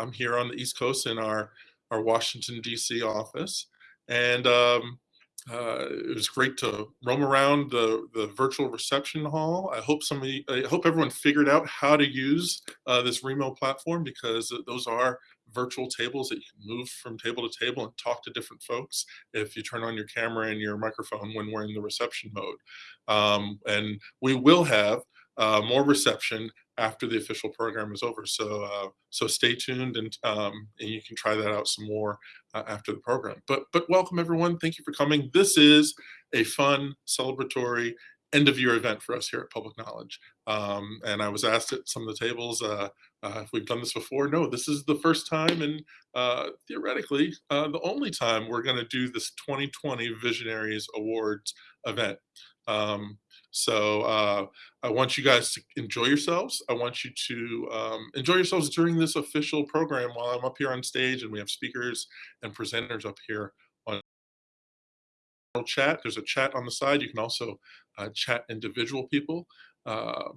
I'm here on the East Coast in our, our Washington, D.C. office. And um, uh, it was great to roam around the, the virtual reception hall. I hope somebody, I hope everyone figured out how to use uh, this Remo platform because those are virtual tables that you can move from table to table and talk to different folks if you turn on your camera and your microphone when we're in the reception mode. Um, and we will have uh, more reception after the official program is over. So uh, so stay tuned and um, and you can try that out some more uh, after the program. But but welcome everyone. Thank you for coming. This is a fun celebratory end of year event for us here at Public Knowledge. Um, and I was asked at some of the tables uh, uh, if we've done this before. No, this is the first time and uh, theoretically uh, the only time we're going to do this 2020 Visionaries Awards event. Um, so uh, I want you guys to enjoy yourselves. I want you to um, enjoy yourselves during this official program while I'm up here on stage and we have speakers and presenters up here on chat. There's a chat on the side. You can also uh, chat individual people. Uh,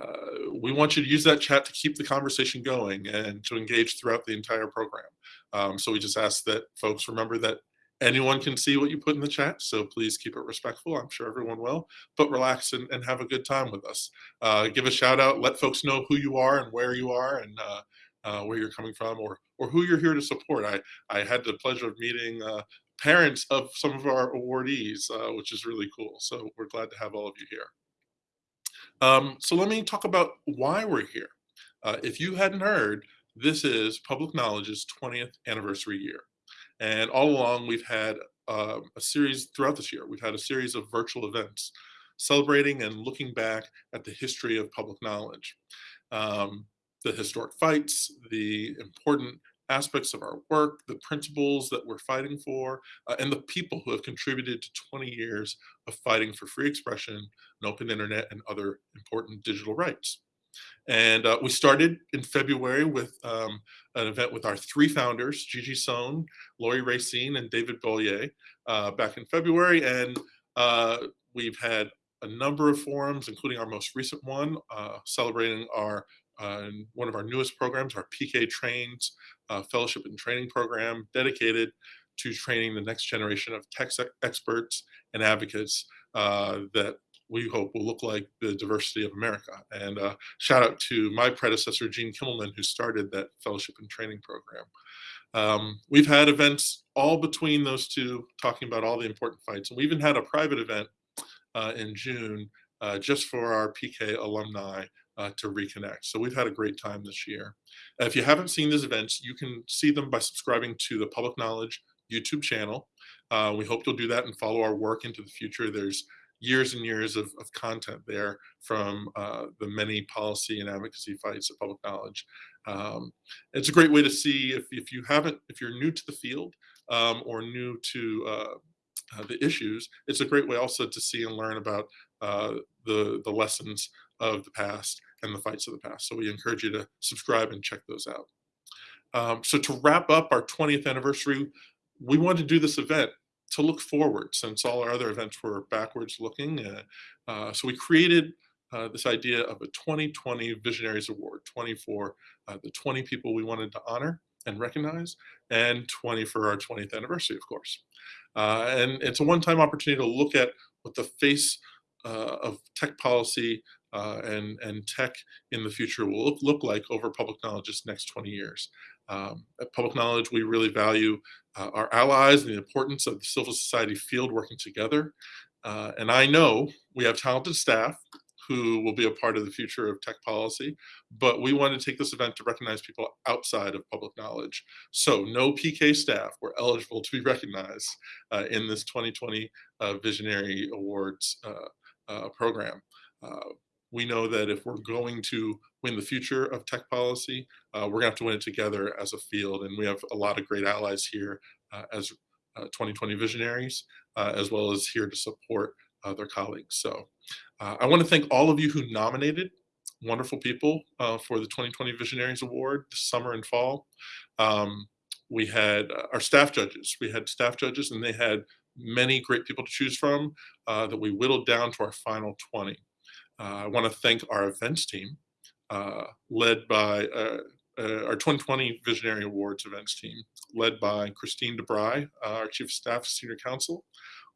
uh, we want you to use that chat to keep the conversation going and to engage throughout the entire program. Um, so we just ask that folks remember that anyone can see what you put in the chat, so please keep it respectful. I'm sure everyone will, but relax and, and have a good time with us. Uh, give a shout out, let folks know who you are and where you are and uh, uh, where you're coming from or, or who you're here to support. I, I had the pleasure of meeting uh, parents of some of our awardees, uh, which is really cool. So we're glad to have all of you here. Um, so let me talk about why we're here. Uh, if you hadn't heard, this is Public Knowledge's 20th anniversary year. And all along, we've had uh, a series throughout this year, we've had a series of virtual events celebrating and looking back at the history of public knowledge. Um, the historic fights, the important aspects of our work, the principles that we're fighting for, uh, and the people who have contributed to 20 years of fighting for free expression, an open internet, and other important digital rights. And uh, we started in February with um, an event with our three founders, Gigi Sohn, Laurie Racine, and David Bollier, uh, back in February. And uh, we've had a number of forums, including our most recent one, uh, celebrating our uh, one of our newest programs, our PK Trains uh, Fellowship and Training Program, dedicated to training the next generation of tech experts and advocates that we hope will look like the diversity of America. And uh, shout out to my predecessor, Gene Kimmelman, who started that fellowship and training program. Um, we've had events all between those two, talking about all the important fights. And we even had a private event uh, in June uh, just for our PK alumni uh, to reconnect. So we've had a great time this year. if you haven't seen these events, you can see them by subscribing to the Public Knowledge YouTube channel. Uh, we hope you'll do that and follow our work into the future. There's years and years of, of content there from uh, the many policy and advocacy fights of public knowledge. Um, it's a great way to see if, if you haven't, if you're new to the field um, or new to uh, uh, the issues, it's a great way also to see and learn about uh, the, the lessons of the past and the fights of the past. So we encourage you to subscribe and check those out. Um, so to wrap up our 20th anniversary, we wanted to do this event to look forward since all our other events were backwards looking. Uh, uh, so we created uh, this idea of a 2020 Visionaries Award, 20 for uh, the 20 people we wanted to honor and recognize, and 20 for our 20th anniversary, of course. Uh, and it's a one-time opportunity to look at what the face uh, of tech policy and, and tech in the future will look, look like over public knowledge's next 20 years. Um, at Public Knowledge, we really value uh, our allies and the importance of the civil society field working together. Uh, and I know we have talented staff who will be a part of the future of tech policy, but we want to take this event to recognize people outside of public knowledge. So no PK staff were eligible to be recognized uh, in this 2020 uh, Visionary Awards uh, uh, program we know that if we're going to win the future of tech policy, uh, we're gonna have to win it together as a field. And we have a lot of great allies here uh, as uh, 2020 visionaries, uh, as well as here to support uh, their colleagues. So uh, I wanna thank all of you who nominated wonderful people for the 2020 Visionaries Award this summer and fall. Um, we had our staff judges. We had staff judges and they had many great people to choose from that we whittled down to our final 20. Uh, I want to thank our events team, uh, led by uh, uh, our 2020 Visionary Awards events team, led by Christine DeBry, uh, our Chief of Staff, Senior Counsel,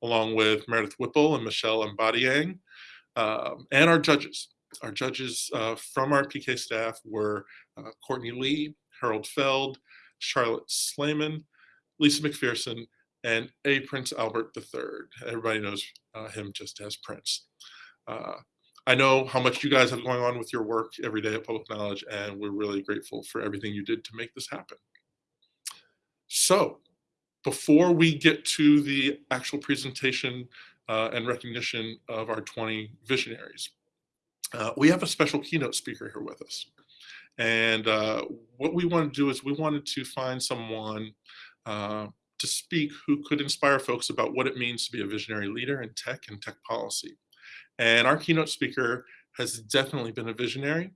along with Meredith Whipple and Michelle Mbadiang, um, and our judges. Our judges uh, from our PK staff were uh, Courtney Lee, Harold Feld, Charlotte Slaiman, Lisa Macpherson, and A. Prince Albert III. Everybody knows him just as Prince. Uh, I know how much you guys have going on with your work every day at Public Knowledge, and we're really grateful for everything you did to make this happen. So, before we get to the actual presentation uh, and recognition of our 20 visionaries, uh, we have a special keynote speaker here with us. And uh, what we want to do is we wanted to find someone uh, to speak who could inspire folks about what it means to be a visionary leader in tech and tech policy. And our keynote speaker has definitely been a visionary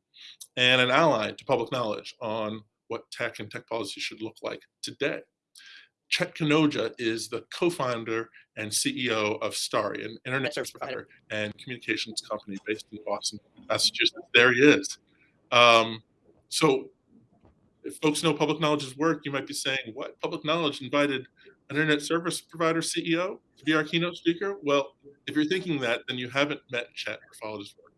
and an ally to public knowledge on what tech and tech policy should look like today. Chet Kanojia is the co-founder and CEO of Starry, an internet service provider and communications company based in Boston, Massachusetts. There he is. Um, so if folks know public knowledge's work, you might be saying, what, public knowledge invited internet service provider CEO to be our keynote speaker? Well, if you're thinking that, then you haven't met Chet or followed his work.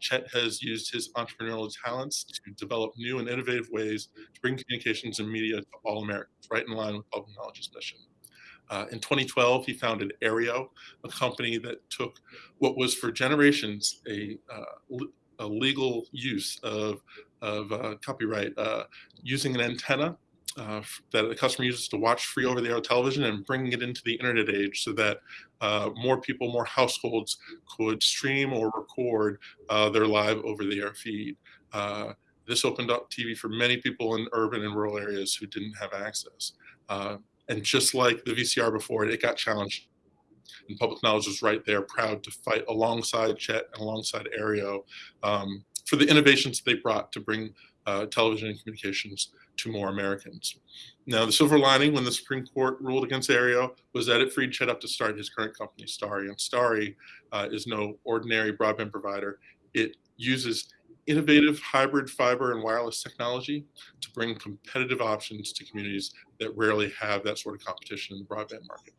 Chet has used his entrepreneurial talents to develop new and innovative ways to bring communications and media to all Americans, right in line with public knowledge's mission. Uh, in 2012, he founded Aereo, a company that took what was for generations a, uh, a legal use of, of uh, copyright, uh, using an antenna uh, that a customer uses to watch free over-the-air television and bringing it into the internet age so that uh, more people, more households could stream or record uh, their live over-the-air feed. Uh, this opened up TV for many people in urban and rural areas who didn't have access. Uh, and just like the VCR before it, it got challenged. And Public Knowledge was right there, proud to fight alongside Chet and alongside Aereo um, for the innovations they brought to bring uh, television and communications to more Americans. Now, the silver lining when the Supreme Court ruled against Aereo was that it freed Chet up to start his current company, Starry. And Starry uh, is no ordinary broadband provider. It uses innovative hybrid fiber and wireless technology to bring competitive options to communities that rarely have that sort of competition in the broadband market.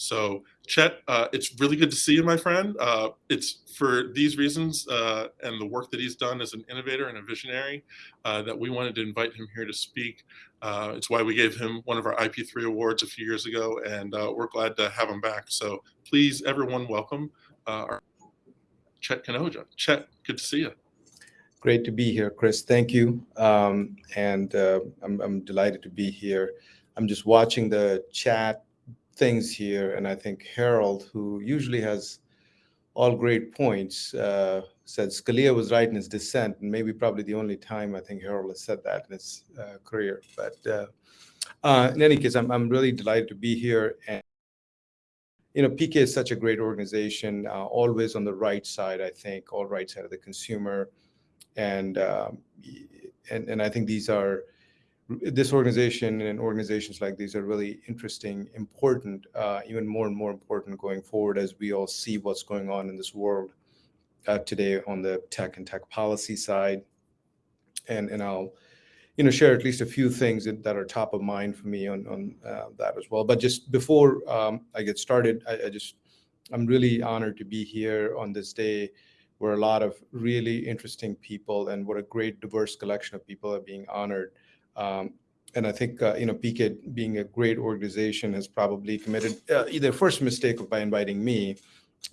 So Chet, uh, it's really good to see you, my friend. Uh, it's for these reasons uh, and the work that he's done as an innovator and a visionary uh, that we wanted to invite him here to speak. Uh, it's why we gave him one of our IP3 awards a few years ago, and uh, we're glad to have him back. So please, everyone, welcome our Chet Kanojia. Chet, good to see you. Great to be here, Chris. Thank you. Um, and I'm, I'm delighted to be here. I'm just watching the chat things here, and I think Harold, who usually has all great points, uh, said Scalia was right in his dissent, and maybe probably the only time I think Harold has said that in his uh, career. But uh, uh in any case, I'm, I'm really delighted to be here. And, you know, PK is such a great organization, uh, always on the right side, I think, all right side of the consumer. And, um, and, and I think these are this organization and organizations like these are really interesting, important, uh, even more and more important going forward as we all see what's going on in this world uh, today on the tech and tech policy side. And, and I'll, you know, share at least a few things that, that are top of mind for me on, on uh, that as well. But just before um, I get started, I, I just, I'm really honored to be here on this day where a lot of really interesting people and what a great diverse collection of people are being honored. Um, and I think, uh, you know, PK being a great organization has probably committed uh, either first mistake by inviting me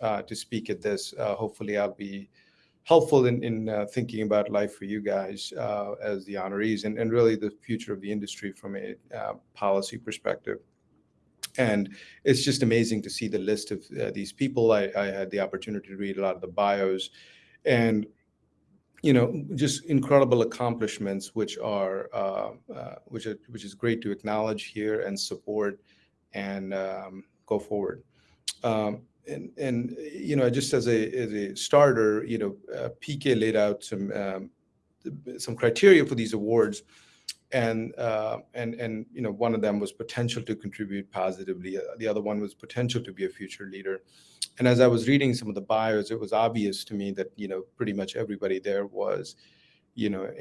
uh, to speak at this. Uh, hopefully I'll be helpful in, in uh, thinking about life for you guys uh, as the honorees and, and really the future of the industry from a policy perspective. And it's just amazing to see the list of these people. I, I had the opportunity to read a lot of the bios and you know, just incredible accomplishments, which are uh, uh, which are which is great to acknowledge here and support and um, go forward. Um, and and you know, just as a as a starter, you know, uh, PK laid out some um, some criteria for these awards, and uh, and and you know, one of them was potential to contribute positively. The other one was potential to be a future leader. And as I was reading some of the bios, it was obvious to me that, you know, pretty much everybody there was, you know,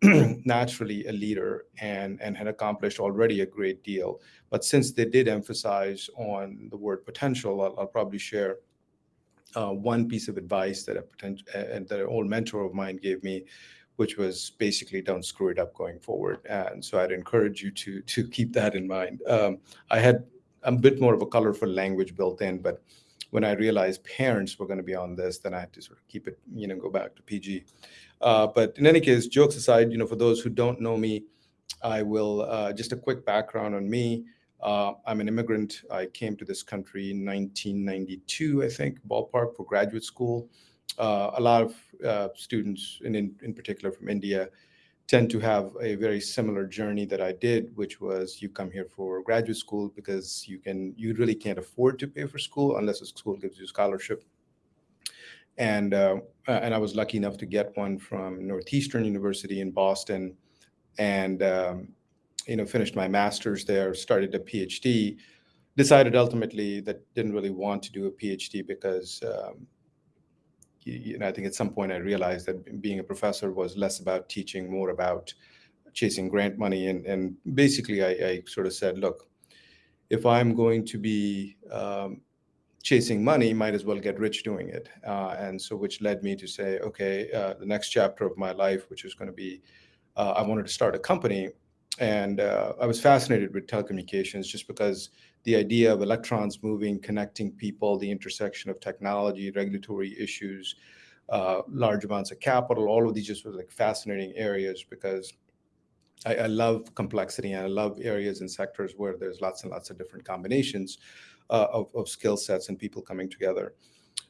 naturally a leader and, and had accomplished already a great deal. But since they did emphasize on the word potential, I'll, I'll probably share uh, one piece of advice that a potential and that an old mentor of mine gave me, which was basically don't screw it up going forward. And so I'd encourage you to to keep that in mind. Um, I had a bit more of a colorful language built in, but when I realized parents were going to be on this, then I had to sort of keep it, you know, go back to PG. Uh, but in any case, jokes aside, you know, for those who don't know me, I will uh, just a quick background on me. Uh, I'm an immigrant. I came to this country in 1992, I think, ballpark for graduate school. Uh, a lot of uh, students, and in, in particular from India, tend to have a very similar journey that I did, which was you come here for graduate school because you can you really can't afford to pay for school unless a school gives you a scholarship. And uh, and I was lucky enough to get one from Northeastern University in Boston, and um, you know, finished my master's there, started a PhD, decided ultimately that didn't really want to do a PhD because, um, you, know, I think at some point I realized that being a professor was less about teaching, more about chasing grant money. And, and basically I, I sort of said, look, if I'm going to be um, chasing money, might as well get rich doing it. Uh, and so, which led me to say, okay, uh, the next chapter of my life, which is going to be, uh, I wanted to start a company and uh, I was fascinated with telecommunications just because the idea of electrons moving, connecting people, the intersection of technology, regulatory issues, uh, large amounts of capital, all of these just were like fascinating areas because I, I, love complexity and I love areas and sectors where there's lots and lots of different combinations uh, of, of skill sets and people coming together.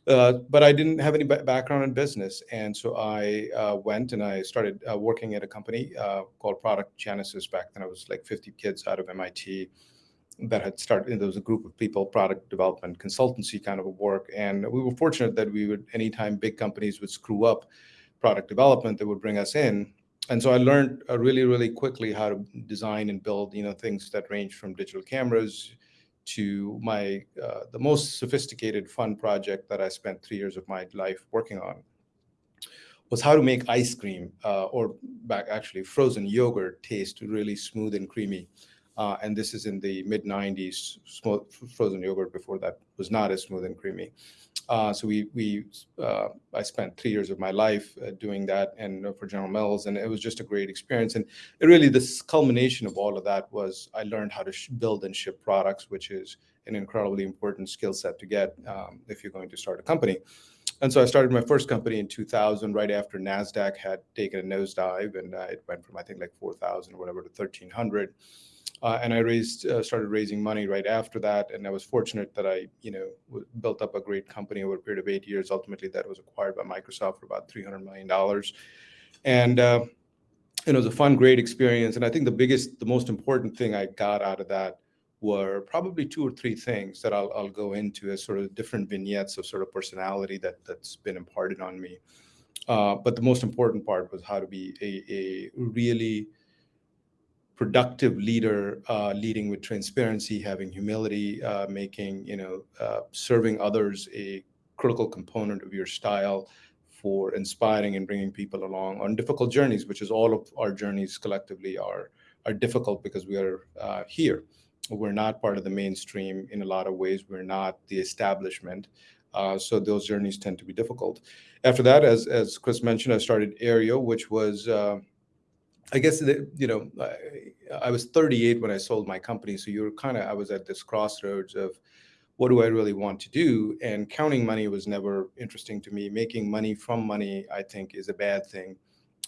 Uh, but I didn't have any background in business. And so I uh, went and I started uh, working at a company uh, called Product Genesis back then. I was like 50 kids out of MIT that had started, there was a group of people, product development, consultancy kind of a work. And we were fortunate that we would, anytime big companies would screw up product development, they would bring us in. And so I learned uh, really, really quickly how to design and build, you know, things that range from digital cameras, to my uh, the most sophisticated fun project that I spent three years of my life working on was how to make ice cream uh, or back actually frozen yogurt taste really smooth and creamy. Uh, and this is in the mid 90s, frozen yogurt before that was not as smooth and creamy. Uh, so we, we uh, I spent three years of my life doing that and for General Mills, and it was just a great experience. And it really, the culmination of all of that was I learned how to build and ship products, which is an incredibly important skill set to get um, if you're going to start a company. And so I started my first company in 2000, right after NASDAQ had taken a nosedive, and uh, it went from I think like 4,000 or whatever to 1,300. Uh, and I raised, uh, started raising money right after that. And I was fortunate that I, you know, built up a great company over a period of eight years. Ultimately, that was acquired by Microsoft for about $300 million. And, uh, it was a fun, great experience. And I think the biggest, the most important thing I got out of that were probably two or three things that I'll, I'll go into as sort of different vignettes of sort of personality that that's been imparted on me. Uh, but the most important part was how to be a, a really productive leader, uh, leading with transparency, having humility, uh, making, you know, uh, serving others a critical component of your style for inspiring and bringing people along on difficult journeys, which is all of our journeys collectively are, are difficult because we are uh, here. We're not part of the mainstream in a lot of ways. We're not the establishment. Uh, so those journeys tend to be difficult. After that, as, as Chris mentioned, I started Aereo, which was uh, I guess that, you know, I, I, was 38 when I sold my company. So you're kind of, I was at this crossroads of what do I really want to do? And counting money was never interesting to me. Making money from money, I think, is a bad thing.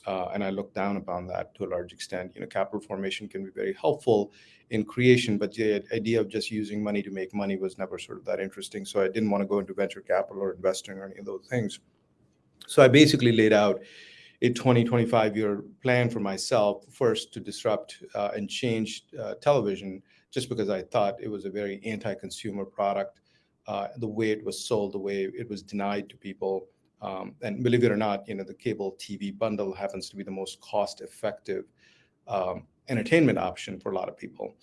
Uh, and I look down upon that to a large extent. You know, capital formation can be very helpful in creation, but the idea of just using money to make money was never sort of that interesting. So I didn't want to go into venture capital or investing or any of those things. So I basically laid out a 20, 25 year plan for myself, first to disrupt uh, and change uh, television, just because I thought it was a very anti consumer product. Uh, the way it was sold, the way it was denied to people. Um, and believe it or not, you know, the cable TV bundle happens to be the most cost effective um, entertainment option for a lot of people.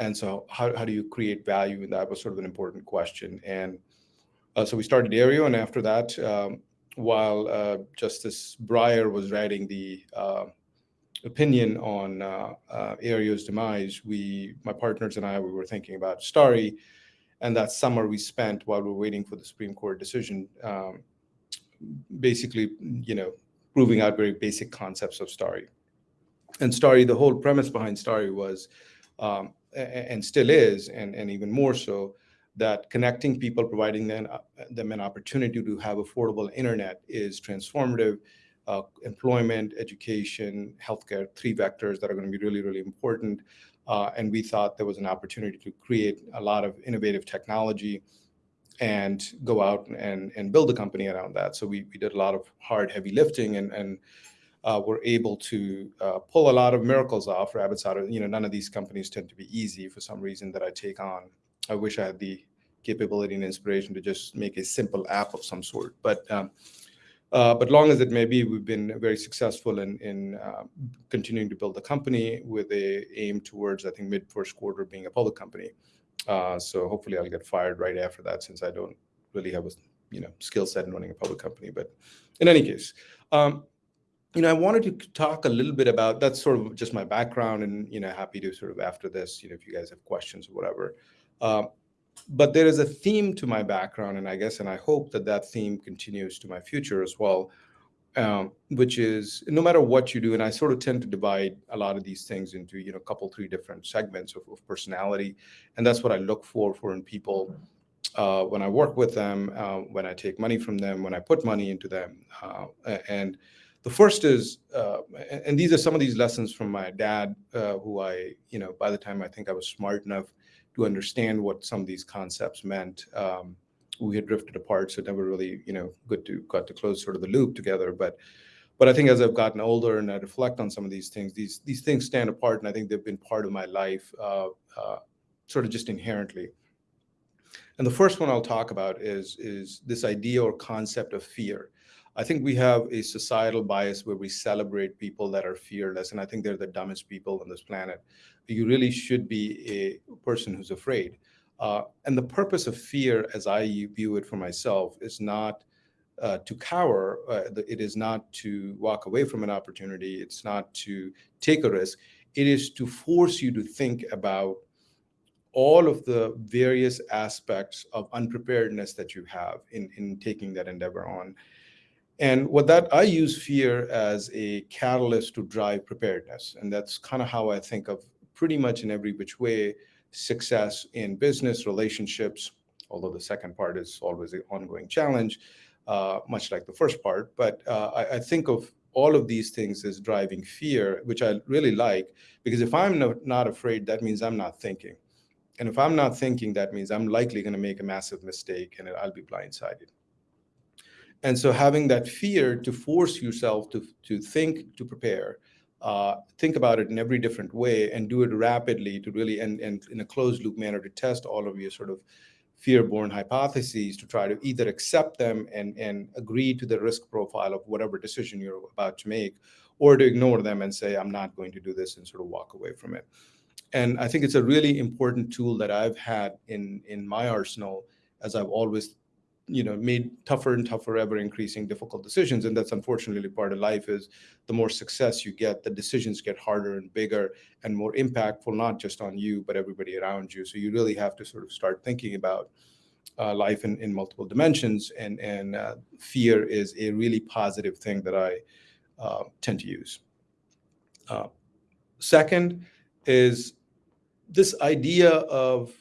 And so, how, how do you create value? And that was sort of an important question. And uh, so we started Aereo, and after that, um, while uh, Justice Breyer was writing the uh, opinion on uh, uh, demise, we, my partners and I, we were thinking about Starry, and that summer we spent while we were waiting for the Supreme Court decision, um, basically, you know, proving out very basic concepts of Starry. And Starry, the whole premise behind Starry was, um, and still is, and, and even more so, that connecting people, providing them, uh, them an opportunity to have affordable internet is transformative. Uh, employment, education, healthcare, three vectors that are going to be really, really important. Uh, and we thought there was an opportunity to create a lot of innovative technology and go out and, and build a company around that. So we, we did a lot of hard, heavy lifting and, and uh, were able to uh, pull a lot of miracles off, rabbits out of, you know, none of these companies tend to be easy for some reason that I take on. I wish I had the capability and inspiration to just make a simple app of some sort. But um, uh, but long as it may be, we've been very successful in, in uh, continuing to build the company with a aim towards, I think, mid first quarter being a public company. Uh, so hopefully I'll get fired right after that since I don't really have a you know skill set in running a public company. But in any case, um, you know, I wanted to talk a little bit about that's sort of just my background, and you know, happy to sort of after this, you know, if you guys have questions or whatever. Um, but there is a theme to my background, and I guess, and I hope that that theme continues to my future as well, um, which is no matter what you do, and I sort of tend to divide a lot of these things into you know a couple, three different segments of, of personality, and that's what I look for for in people uh, when I work with them, uh, when I take money from them, when I put money into them, uh, and the first is, uh, and these are some of these lessons from my dad, uh, who I, you know, by the time I think I was smart enough to understand what some of these concepts meant. Um, we had drifted apart, so never really, you know, good to got to close sort of the loop together. But, but I think as I've gotten older and I reflect on some of these things, these these things stand apart, and I think they've been part of my life, uh, uh, sort of just inherently. And the first one I'll talk about is is this idea or concept of fear. I think we have a societal bias where we celebrate people that are fearless, and I think they're the dumbest people on this planet. You really should be a person who's afraid. Uh, and the purpose of fear, as I view it for myself, is not uh, to cower. Uh, it is not to walk away from an opportunity. It's not to take a risk. It is to force you to think about all of the various aspects of unpreparedness that you have in, in taking that endeavor on. And what that I use fear as a catalyst to drive preparedness. And that's kind of how I think of pretty much in every which way success in business relationships, although the second part is always an ongoing challenge, uh, much like the first part. But uh, I, I, think of all of these things as driving fear, which I really like, because if I'm no, not afraid, that means I'm not thinking. And if I'm not thinking, that means I'm likely going to make a massive mistake and I'll be blindsided. And so having that fear to force yourself to, to think, to prepare, uh, think about it in every different way and do it rapidly to really, and, and in a closed loop manner to test all of your sort of fear-borne hypotheses to try to either accept them and, and agree to the risk profile of whatever decision you're about to make, or to ignore them and say, I'm not going to do this and sort of walk away from it. And I think it's a really important tool that I've had in, in my arsenal as I've always you know made tougher and tougher ever increasing difficult decisions. And that's unfortunately part of life is the more success you get the decisions get harder and bigger and more impactful not just on you but everybody around you. So you really have to sort of start thinking about uh, life in, in multiple dimensions. And and uh, fear is a really positive thing that i uh, tend to use. Uh, second is this idea of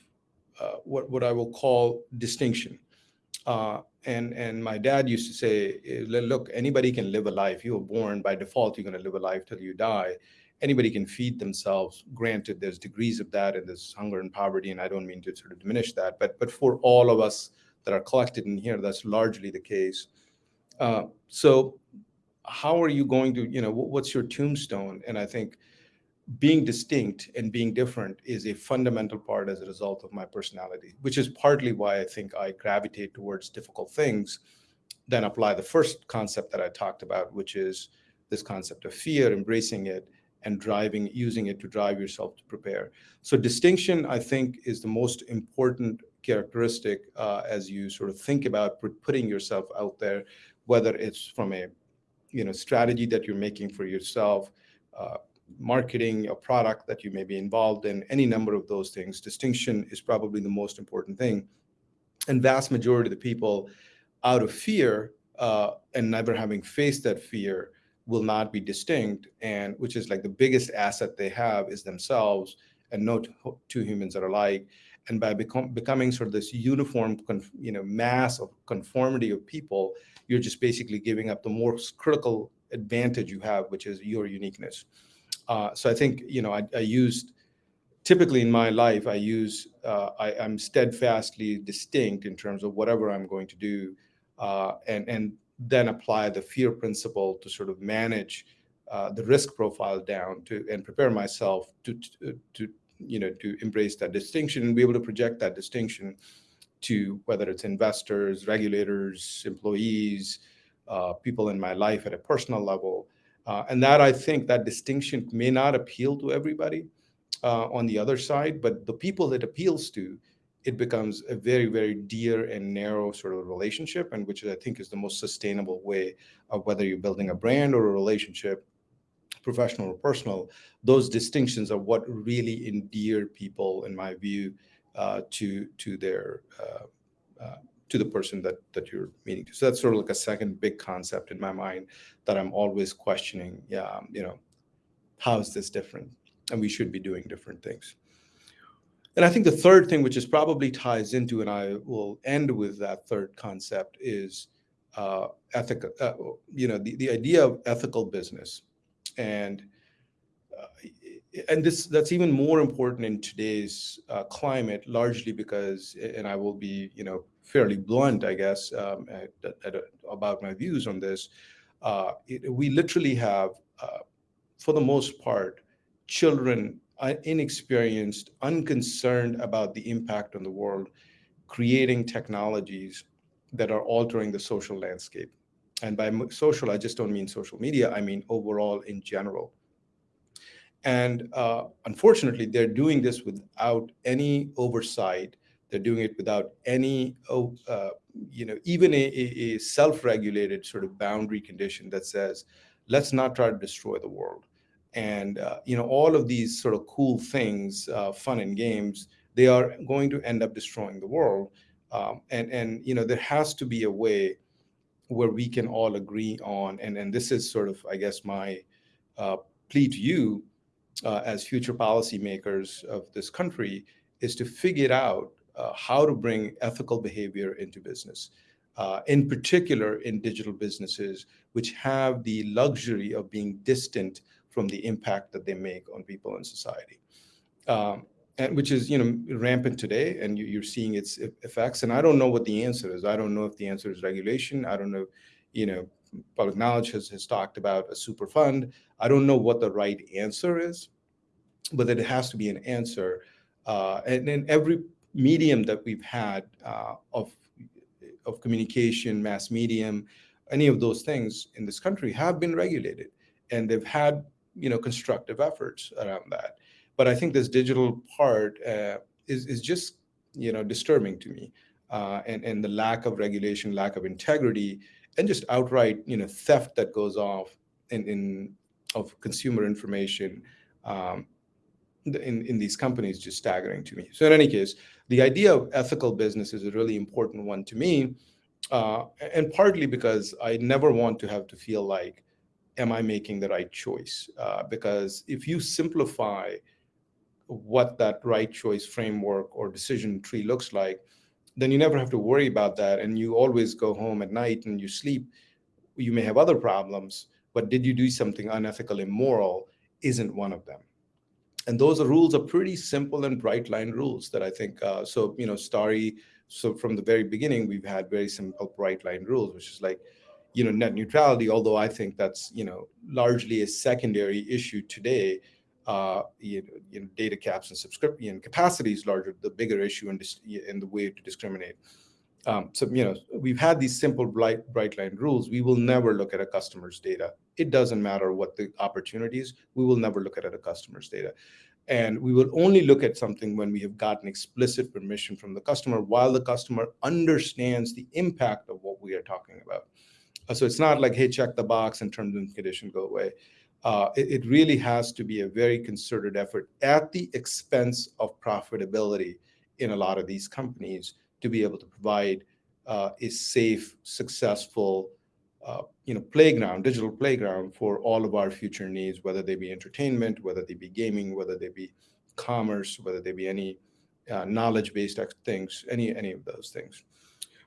uh, what, what I will call distinction. Uh, and and my dad used to say, eh, look, anybody can live a life. You were born by default. You're going to live a life till you die. Anybody can feed themselves. Granted, there's degrees of that, and there's hunger and poverty, and I don't mean to sort of diminish that. But but for all of us that are collected in here, that's largely the case. Uh, so, how are you going to, you know, what's your tombstone? And I think being distinct and being different is a fundamental part as a result of my personality, which is partly why I think I gravitate towards difficult things, then apply the first concept that I talked about, which is this concept of fear, embracing it and driving, using it to drive yourself to prepare. So distinction, I think, is the most important characteristic uh, as you sort of think about putting yourself out there, whether it's from a you know strategy that you're making for yourself, uh, marketing a product that you may be involved in, any number of those things. Distinction is probably the most important thing. And vast majority of the people, out of fear uh, and never having faced that fear, will not be distinct. And which is like the biggest asset they have is themselves, and no two humans are alike. And by become, becoming sort of this uniform, you know, mass of conformity of people, you're just basically giving up the most critical advantage you have, which is your uniqueness. Uh, so I think, you know, I, I, used, typically in my life, I use, uh, I, am steadfastly distinct in terms of whatever I'm going to do, uh, and, and then apply the fear principle to sort of manage uh, the risk profile down to and prepare myself to, to, to, you know, to embrace that distinction and be able to project that distinction to whether it's investors, regulators, employees, uh, people in my life at a personal level. Uh, and that I think that distinction may not appeal to everybody uh, on the other side, but the people it appeals to, it becomes a very, very dear and narrow sort of relationship, and which I think is the most sustainable way of whether you're building a brand or a relationship, professional or personal. Those distinctions are what really endear people, in my view, uh, to to their uh, uh, to the person that that you're meeting to. So that's sort of like a second big concept in my mind that I'm always questioning. Yeah, um, you know, how is this different? And we should be doing different things. And I think the third thing, which is probably ties into, and I will end with that third concept, is uh, ethical. Uh, you know, the, the idea of ethical business, and uh, and this that's even more important in today's uh, climate, largely because, and I will be, you know, fairly blunt, I guess, um, at, at, about my views on this. Uh, it, we literally have, uh, for the most part, children uh, inexperienced, unconcerned about the impact on the world, creating technologies that are altering the social landscape. And by social, I just don't mean social media, I mean overall in general. And uh, unfortunately, they're doing this without any oversight. They're doing it without any, oh, uh, you know, even a, a self-regulated sort of boundary condition that says, let's not try to destroy the world. And, uh, you know, all of these sort of cool things, uh, fun and games, they are going to end up destroying the world. Um, and, and, you know, there has to be a way where we can all agree on, and, and this is sort of, I guess, my uh, plea to you, uh, as future policymakers of this country is to figure it out uh, how to bring ethical behavior into business, uh, in particular in digital businesses, which have the luxury of being distant from the impact that they make on people and society. Um, and which is you know rampant today and you, are seeing its effects and i don't know what the answer is i don't know if the answer is regulation i don't know you know public knowledge has, has talked about a super fund. I don't know what the right answer is, but that it has to be an answer. Uh, and in every medium that we've had uh, of, of communication, mass medium, any of those things in this country have been regulated and they've had you know constructive efforts around that. But I think this digital part uh, is, is just you know disturbing to me. Uh, and, and the lack of regulation, lack of integrity, and just outright, you know, theft that goes off in, in of consumer information um, in, in these companies just staggering to me. So in any case, the idea of ethical business is a really important one to me, uh, and partly because I never want to have to feel like, am I making the right choice? Uh, because if you simplify what that right choice framework or decision tree looks like, then you never have to worry about that. And you always go home at night and you sleep. You may have other problems, but did you do something unethical, immoral isn't one of them. And those are rules are pretty simple and bright line rules that I think, uh, so, you know, Starry, so from the very beginning, we've had very simple bright line rules, which is like, you know, net neutrality, although I think that's, you know, largely a secondary issue today uh, you, know, you know, data caps and subscription capacity is larger, the bigger issue in, in the way to discriminate. Um, so, you know, we've had these simple bright, bright line rules. We will never look at a customer's data. It doesn't matter what the opportunities, we will never look at a customer's data. And we will only look at something when we have gotten explicit permission from the customer while the customer understands the impact of what we are talking about. Uh, so it's not like, hey, check the box and terms and conditions go away uh, it, it really has to be a very concerted effort at the expense of profitability in a lot of these companies to be able to provide uh, a safe, successful, uh, you know, playground, digital playground for all of our future needs, whether they be entertainment, whether they be gaming, whether they be commerce, whether they be any uh, knowledge-based things, any any of those things.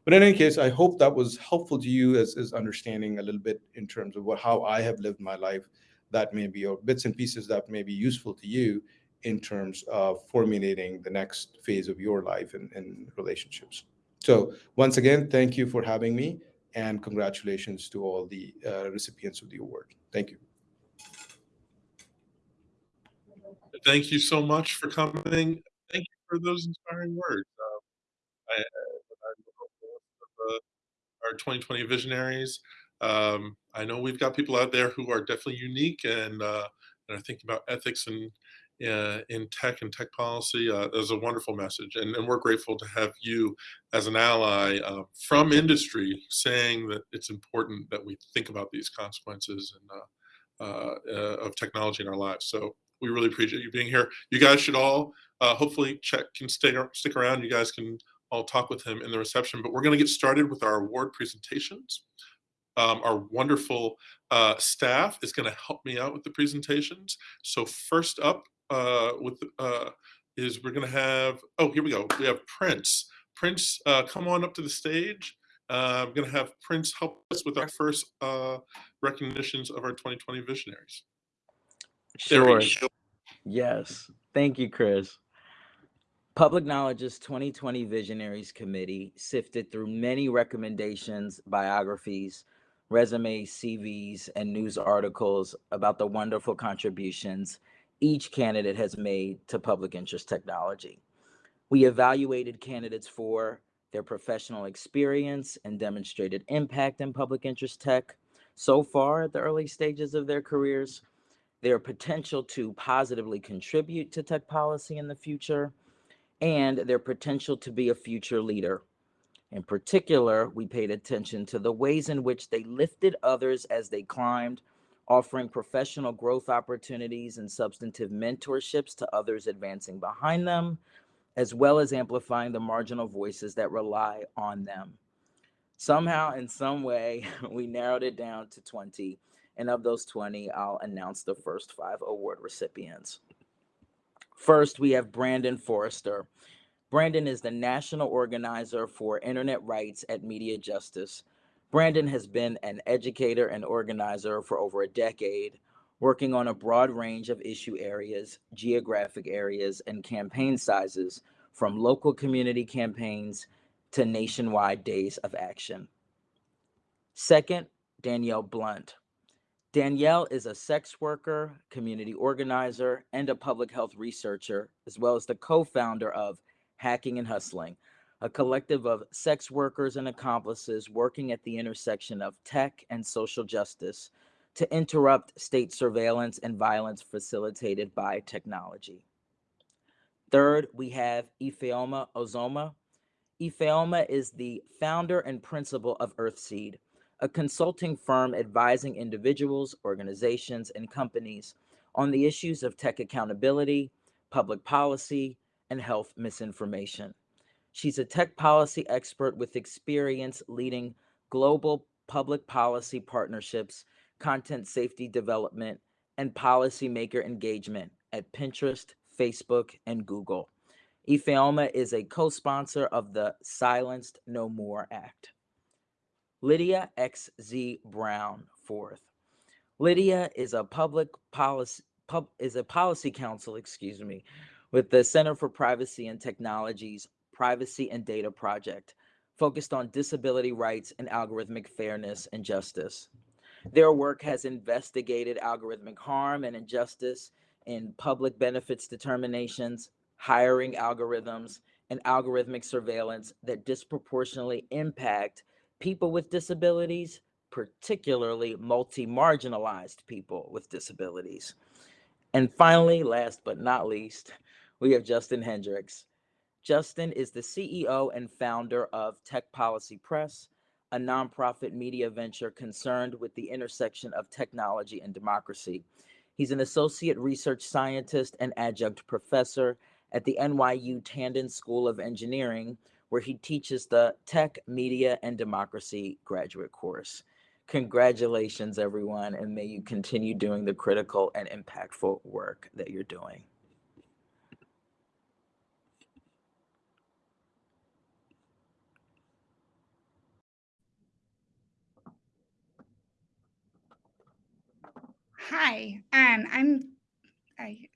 But in any case, I hope that was helpful to you as, as understanding a little bit in terms of what how I have lived my life. That may be or bits and pieces that may be useful to you in terms of formulating the next phase of your life and, and relationships. So once again, thank you for having me and congratulations to all the uh, recipients of the award. Thank you. Thank you so much for coming. Thank you for those inspiring words. Uh, I, I, I, our 2020 visionaries. Um, I know we've got people out there who are definitely unique and, uh, and are thinking about ethics and uh, in tech and tech policy uh, is a wonderful message. And, and, we're grateful to have you as an ally uh, from industry saying that it's important that we think about these consequences and, uh, uh, uh, of technology in our lives. So we really appreciate you being here. You guys should all hopefully check can stay stick around. You guys can all talk with him in the reception, but we're going to get started with our award presentations. Um, our wonderful uh, staff is going to help me out with the presentations. So first up uh, with uh, is we're going to have, oh, here we go. We have Prince. Prince, uh, come on up to the stage. Uh, I'm going to have Prince help us with our first uh, recognitions of our 2020 visionaries. Sure. Yes. Thank you, Chris. Public Knowledge's 2020 Visionaries Committee sifted through many recommendations, biographies, resumes, CVs, and news articles about the wonderful contributions each candidate has made to public interest technology. We evaluated candidates for their professional experience and demonstrated impact in public interest tech so far at the early stages of their careers, their potential to positively contribute to tech policy in the future, and their potential to be a future leader. In particular, we paid attention to the ways in which they lifted others as they climbed offering professional growth opportunities and substantive mentorships to others advancing behind them, as well as amplifying the marginal voices that rely on them. Somehow, in some way, we narrowed it down to 20. And of those 20, I'll announce the first five award recipients. First, we have Brandon Forrester. Brandon is the national organizer for internet rights at Media Justice, Brandon has been an educator and organizer for over a decade, working on a broad range of issue areas, geographic areas, and campaign sizes, from local community campaigns to nationwide days of action. Second, Danielle Blunt. Danielle is a sex worker, community organizer, and a public health researcher, as well as the co founder of Hacking and Hustling, a collective of sex workers and accomplices working at the intersection of tech and social justice to interrupt state surveillance and violence facilitated by technology. Third, we have Ifeoma Ozoma. Ifeoma is the founder and principal of Earthseed, a consulting firm advising individuals, organizations, and companies on the issues of tech accountability, public policy, and health misinformation. She's a tech policy expert with experience leading global public policy partnerships, content safety development, and policymaker engagement at Pinterest, Facebook, and Google. Ifeoma is a co-sponsor of the Silenced No More Act. Lydia XZ Brown, fourth. Lydia is a public policy pub, is a policy counsel, excuse me, with the Center for Privacy and Technology's Privacy and Data Project, focused on disability rights and algorithmic fairness and justice. Their work has investigated algorithmic harm and injustice in public benefits determinations, hiring algorithms, and algorithmic surveillance that disproportionately impact people with disabilities, particularly multi marginalized people with disabilities. And finally, last but not least, we have Justin Hendrix. Justin is the CEO and founder of Tech Policy Press, a nonprofit media venture concerned with the intersection of technology and democracy. He's an associate research scientist and adjunct professor at the NYU Tandon School of Engineering, where he teaches the Tech, Media, and Democracy graduate course. Congratulations, everyone, and may you continue doing the critical and impactful work that you're doing. Hi, um, I'm I,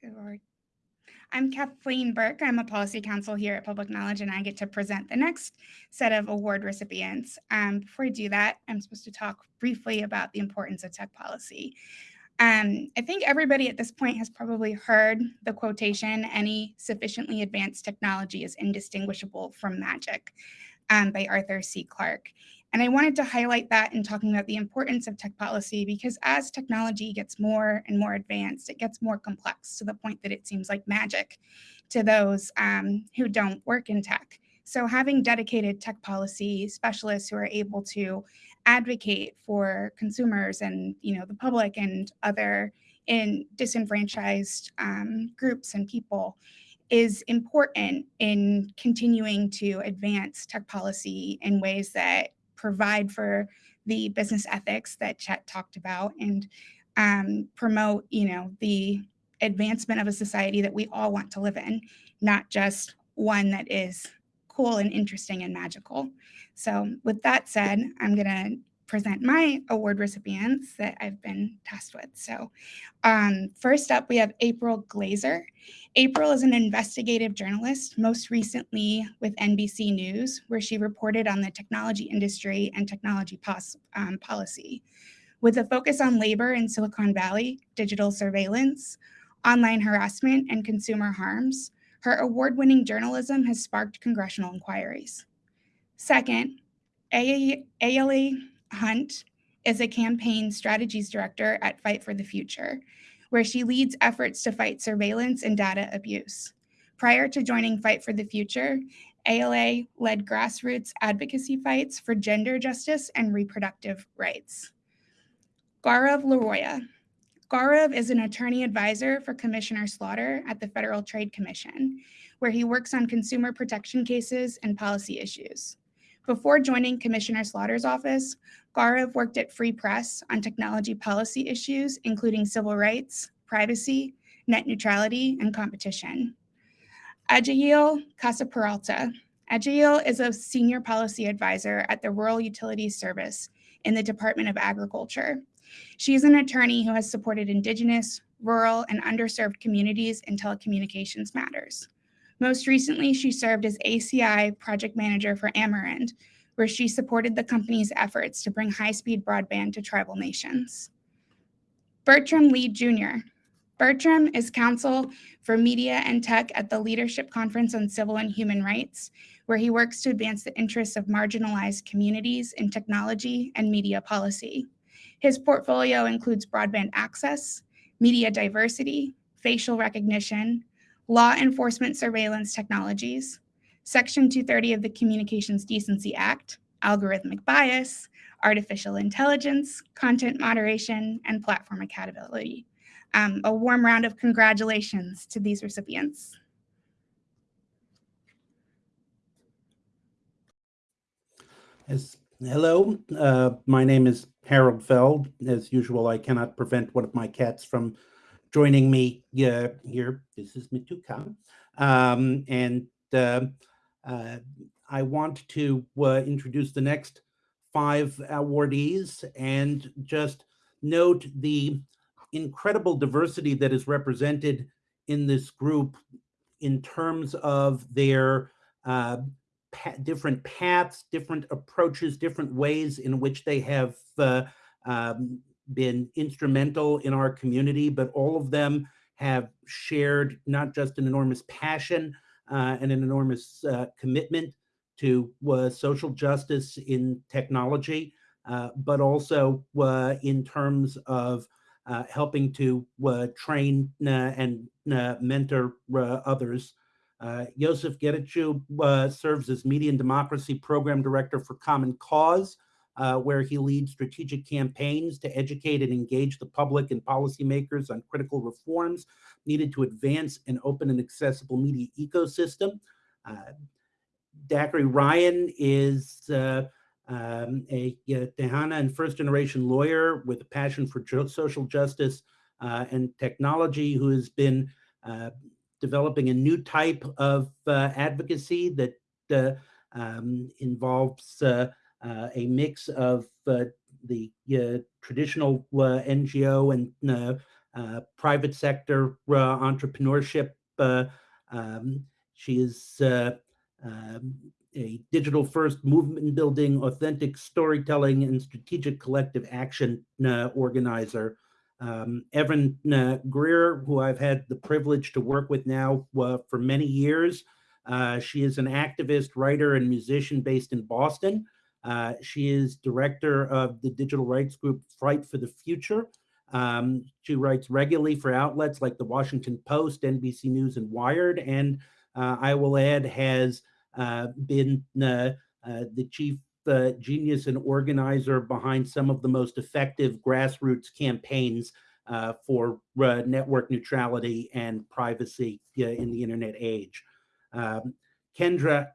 I'm Kathleen Burke. I'm a policy counsel here at Public Knowledge, and I get to present the next set of award recipients. Um, before I do that, I'm supposed to talk briefly about the importance of tech policy. Um, I think everybody at this point has probably heard the quotation, any sufficiently advanced technology is indistinguishable from magic um, by Arthur C. Clarke. And I wanted to highlight that in talking about the importance of tech policy because as technology gets more and more advanced, it gets more complex to the point that it seems like magic to those um, who don't work in tech. So having dedicated tech policy specialists who are able to advocate for consumers and you know the public and other in disenfranchised um, groups and people is important in continuing to advance tech policy in ways that provide for the business ethics that Chet talked about and um, promote, you know, the advancement of a society that we all want to live in, not just one that is cool and interesting and magical. So with that said, I'm gonna present my award recipients that I've been tasked with. So um, first up, we have April Glaser. April is an investigative journalist, most recently with NBC News, where she reported on the technology industry and technology um, policy. With a focus on labor in Silicon Valley, digital surveillance, online harassment, and consumer harms, her award-winning journalism has sparked congressional inquiries. Second, ALA Hunt is a campaign strategies director at Fight for the Future, where she leads efforts to fight surveillance and data abuse. Prior to joining Fight for the Future, ALA led grassroots advocacy fights for gender justice and reproductive rights. Gaurav Laroia. Gaurav is an attorney advisor for Commissioner Slaughter at the Federal Trade Commission, where he works on consumer protection cases and policy issues. Before joining Commissioner Slaughter's office, Gaurav worked at Free Press on technology policy issues, including civil rights, privacy, net neutrality, and competition. Ajail Casaperalta. Ajail is a senior policy advisor at the Rural Utilities Service in the Department of Agriculture. She is an attorney who has supported Indigenous, rural, and underserved communities in telecommunications matters. Most recently, she served as ACI project manager for Amerind, where she supported the company's efforts to bring high-speed broadband to tribal nations. Bertram Lee Jr. Bertram is counsel for media and tech at the Leadership Conference on Civil and Human Rights, where he works to advance the interests of marginalized communities in technology and media policy. His portfolio includes broadband access, media diversity, facial recognition, law enforcement surveillance technologies, Section 230 of the Communications Decency Act, algorithmic bias, artificial intelligence, content moderation, and platform accountability. Um, a warm round of congratulations to these recipients. Yes. Hello, uh, my name is Harold Feld. As usual, I cannot prevent one of my cats from joining me here. This is Mituka. Um, and uh, uh, I want to uh, introduce the next five awardees and just note the incredible diversity that is represented in this group in terms of their uh, pa different paths, different approaches, different ways in which they have uh, um, been instrumental in our community, but all of them have shared not just an enormous passion uh, and an enormous uh, commitment to uh, social justice in technology, uh, but also uh, in terms of uh, helping to train and mentor others. Joseph Getachew serves as Media and Democracy Program Director for Common Cause, uh, where he leads strategic campaigns to educate and engage the public and policymakers on critical reforms needed to advance an open and accessible media ecosystem. Uh, Ryan is uh, um, a uh, Tejana and first generation lawyer with a passion for social justice uh, and technology who has been uh, developing a new type of uh, advocacy that uh, um, involves a mix of uh, the uh, traditional uh, NGO and uh, uh, private sector uh, entrepreneurship. uh, um, she is uh, um, a digital first movement building, authentic storytelling, and strategic collective action uh, organizer. Um, Evan uh, Greer, who I've had the privilege to work with now uh, for many years. Uh, she is an activist, writer, and musician based in Boston. Uh, she is director of the digital rights group Fight for the Future. Um, she writes regularly for outlets like the Washington Post, NBC News, and Wired. And uh, I will add, has uh, been uh, uh, the chief genius and organizer behind some of the most effective grassroots campaigns for network neutrality and privacy in the internet age. Um, Kendra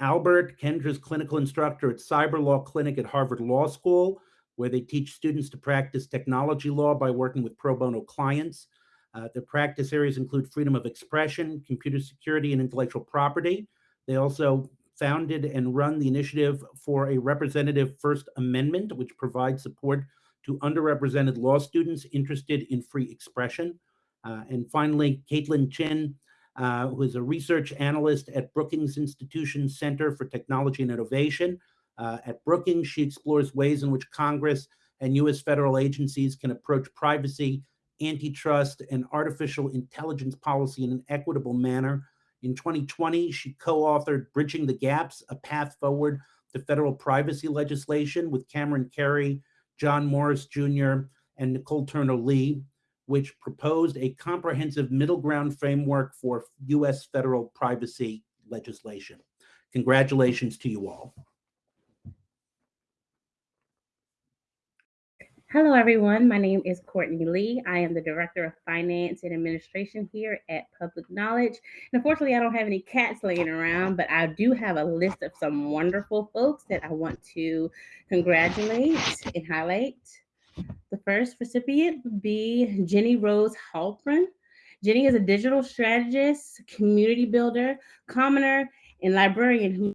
Albert, Kendra's clinical instructor at Cyber Law Clinic at Harvard Law School, where they teach students to practice technology law by working with pro bono clients. Uh, their practice areas include freedom of expression, computer security, and intellectual property. They also founded and run the initiative for a representative First Amendment, which provides support to underrepresented law students interested in free expression. Uh, and finally, Caitlin Chin, uh, who is a research analyst at Brookings Institution Center for Technology and Innovation. Uh, at Brookings, she explores ways in which Congress and U.S. federal agencies can approach privacy, antitrust, and artificial intelligence policy in an equitable manner. In 2020, she co authored Bridging the Gaps A Path Forward to Federal Privacy Legislation with Cameron Kerry, John Morris Jr., and Nicole Turner Lee, which proposed a comprehensive middle ground framework for US federal privacy legislation. Congratulations to you all. Hello, everyone. My name is Courtney Lee. I am the Director of Finance and Administration here at Public Knowledge. And unfortunately, I don't have any cats laying around, but I do have a list of some wonderful folks that I want to congratulate and highlight. The first recipient would be Jenny Rose Halperin. Jenny is a digital strategist, community builder, commoner, and librarian who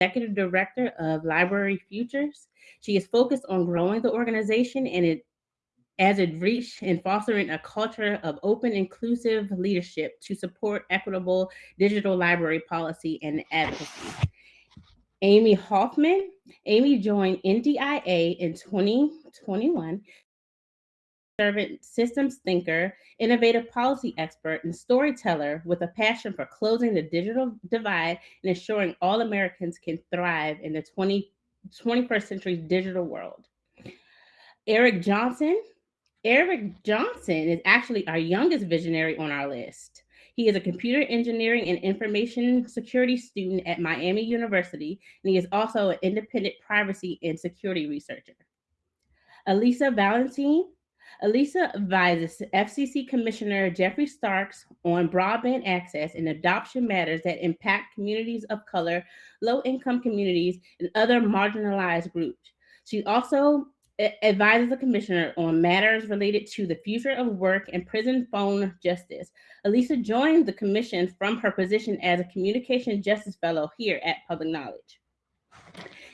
executive director of Library Futures. She is focused on growing the organization and it as it reached and fostering a culture of open, inclusive leadership to support equitable digital library policy and advocacy. Amy Huffman. Amy joined NDIA in 2021 servant systems thinker, innovative policy expert, and storyteller with a passion for closing the digital divide and ensuring all Americans can thrive in the 20, 21st century digital world. Eric Johnson. Eric Johnson is actually our youngest visionary on our list. He is a computer engineering and information security student at Miami University, and he is also an independent privacy and security researcher. Elisa Valentin. Elisa advises FCC Commissioner Geoffrey Starks on broadband access and adoption matters that impact communities of color, low income communities, and other marginalized groups. She also advises the commissioner on matters related to the future of work and prison phone justice. Elisa joined the commission from her position as a communication justice fellow here at Public Knowledge.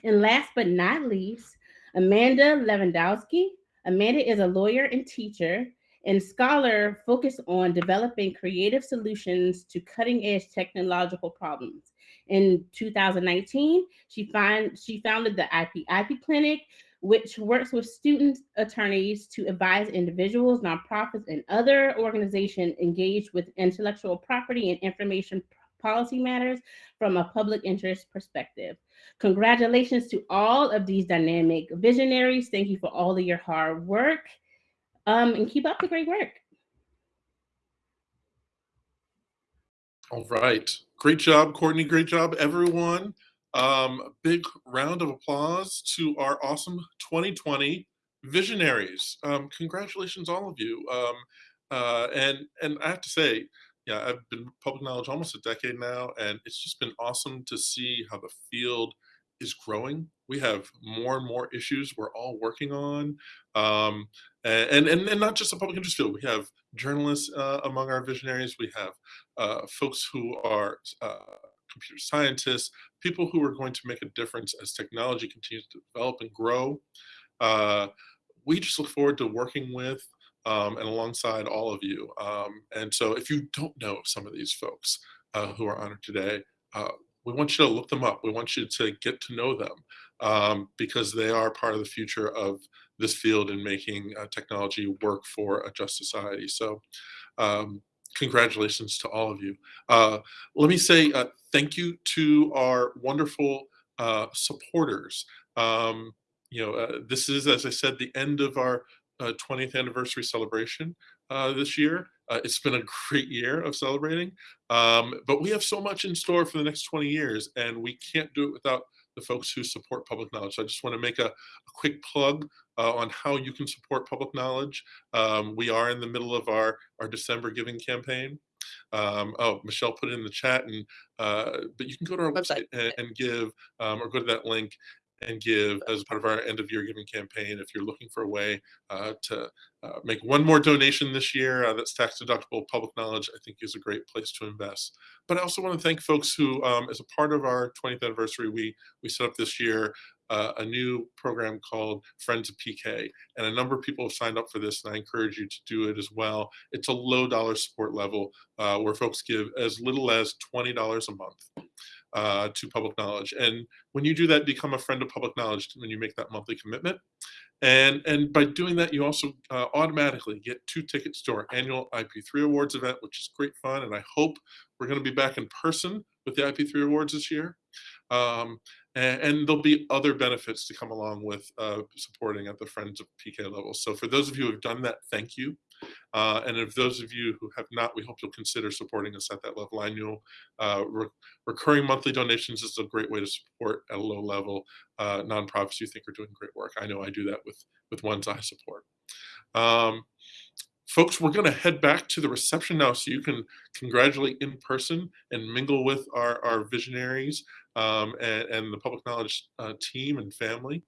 And last but not least, Amanda Levendowski. Amanda is a lawyer and teacher and scholar focused on developing creative solutions to cutting edge technological problems. In 2019, she, find, she founded the IP IP Clinic, which works with student attorneys to advise individuals, nonprofits, and other organizations engaged with intellectual property and information policy matters from a public interest perspective. Congratulations to all of these dynamic visionaries. Thank you for all of your hard work um, and keep up the great work. All right. Great job, Courtney. Great job, everyone. Um, big round of applause to our awesome 2020 visionaries. Um, congratulations, all of you. Um, uh, and and I have to say, yeah, I've been public knowledge almost a decade now, and it's just been awesome to see how the field is growing. We have more and more issues we're all working on, um, and, and and not just the public interest field. We have journalists uh, among our visionaries. We have uh, folks who are uh, computer scientists, people who are going to make a difference as technology continues to develop and grow. Uh, we just look forward to working with um, and alongside all of you. Um, and so if you don't know some of these folks uh, who are honored today, uh, we want you to look them up. We want you to get to know them um, because they are part of the future of this field in making uh, technology work for a just society. So um, congratulations to all of you. Uh, let me say uh, thank you to our wonderful uh, supporters. Um, you know, uh, this is, as I said, the end of our uh, 20th anniversary celebration uh, this year. Uh, it's been a great year of celebrating, um, but we have so much in store for the next 20 years, and we can't do it without the folks who support public knowledge. So I just want to make a, a quick plug uh, on how you can support public knowledge. Um, we are in the middle of our, our December giving campaign. Um, oh, Michelle put it in the chat, and uh, but you can go to our website, Website. and, and give um, or go to that link and give as part of our end of year giving campaign. If you're looking for a way uh, to uh, make one more donation this year uh, that's tax deductible, public knowledge, I think is a great place to invest. But I also want to thank folks who, um, as a part of our 20th anniversary, we we set up this year uh, a new program called Friends of PK, and a number of people have signed up for this, and I encourage you to do it as well. It's a low dollar support level uh, where folks give as little as $20 a month uh, to public knowledge. And when you do that, become a friend of public knowledge when you make that monthly commitment. And, and by doing that, you also uh, automatically get two tickets to our annual IP3 Awards event, which is great fun. And I hope we're going to be back in person with the IP3 Awards this year. Um, and, and, there'll be other benefits to come along with uh, supporting at the Friends of PK level. So for those of you who have done that, thank you. Uh, and if those of you who have not, we hope you'll consider supporting us at that level. I know uh, re recurring monthly donations is a great way to support at a low level uh, nonprofits you think are doing great work. I know I do that with, with ones I support. Um, folks, we're going to head back to the reception now so you can congratulate in person and mingle with our, our visionaries um, and, and, the public knowledge uh, team and family.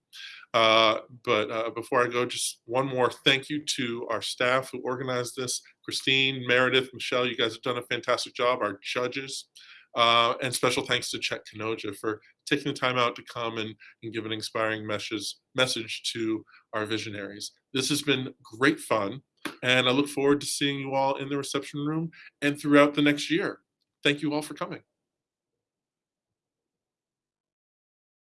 Uh, but uh, before I go, just one more thank you to our staff who organized this. Christine, Meredith, Michelle, you guys have done a fantastic job. Our judges, uh, and special thanks to Chet Kanojia for taking the time out to come and, and give an inspiring message, message to our visionaries. This has been great fun, and I look forward to seeing you all in the reception room and throughout the next year. Thank you all for coming.